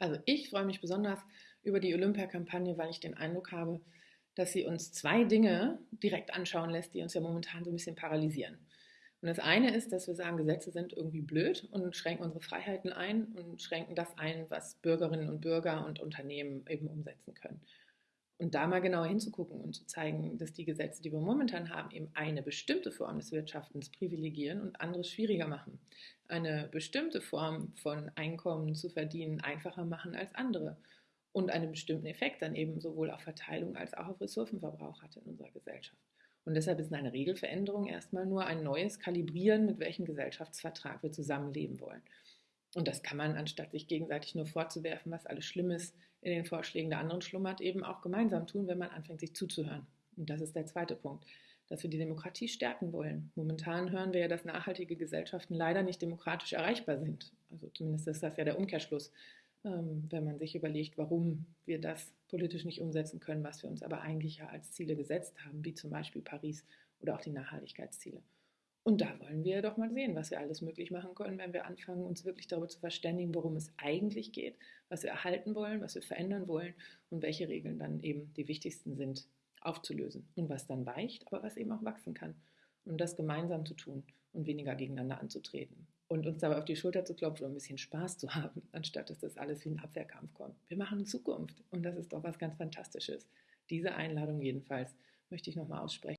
Also ich freue mich besonders über die Olympia-Kampagne, weil ich den Eindruck habe, dass sie uns zwei Dinge direkt anschauen lässt, die uns ja momentan so ein bisschen paralysieren. Und das eine ist, dass wir sagen, Gesetze sind irgendwie blöd und schränken unsere Freiheiten ein und schränken das ein, was Bürgerinnen und Bürger und Unternehmen eben umsetzen können. Und da mal genauer hinzugucken und zu zeigen, dass die Gesetze, die wir momentan haben, eben eine bestimmte Form des Wirtschaftens privilegieren und anderes schwieriger machen. Eine bestimmte Form von Einkommen zu verdienen einfacher machen als andere. Und einen bestimmten Effekt dann eben sowohl auf Verteilung als auch auf Ressourcenverbrauch hat in unserer Gesellschaft. Und deshalb ist eine Regelveränderung erstmal nur ein neues Kalibrieren, mit welchem Gesellschaftsvertrag wir zusammenleben wollen. Und das kann man, anstatt sich gegenseitig nur vorzuwerfen, was alles Schlimmes in den Vorschlägen der anderen schlummert, eben auch gemeinsam tun, wenn man anfängt, sich zuzuhören. Und das ist der zweite Punkt, dass wir die Demokratie stärken wollen. Momentan hören wir ja, dass nachhaltige Gesellschaften leider nicht demokratisch erreichbar sind. Also zumindest ist das ja der Umkehrschluss, ähm, wenn man sich überlegt, warum wir das politisch nicht umsetzen können, was wir uns aber eigentlich ja als Ziele gesetzt haben, wie zum Beispiel Paris oder auch die Nachhaltigkeitsziele. Und da wollen wir doch mal sehen, was wir alles möglich machen können, wenn wir anfangen, uns wirklich darüber zu verständigen, worum es eigentlich geht, was wir erhalten wollen, was wir verändern wollen und welche Regeln dann eben die wichtigsten sind, aufzulösen. Und was dann weicht, aber was eben auch wachsen kann. Und das gemeinsam zu tun und weniger gegeneinander anzutreten. Und uns dabei auf die Schulter zu klopfen und ein bisschen Spaß zu haben, anstatt dass das alles wie ein Abwehrkampf kommt. Wir machen Zukunft und das ist doch was ganz Fantastisches. Diese Einladung jedenfalls möchte ich nochmal aussprechen.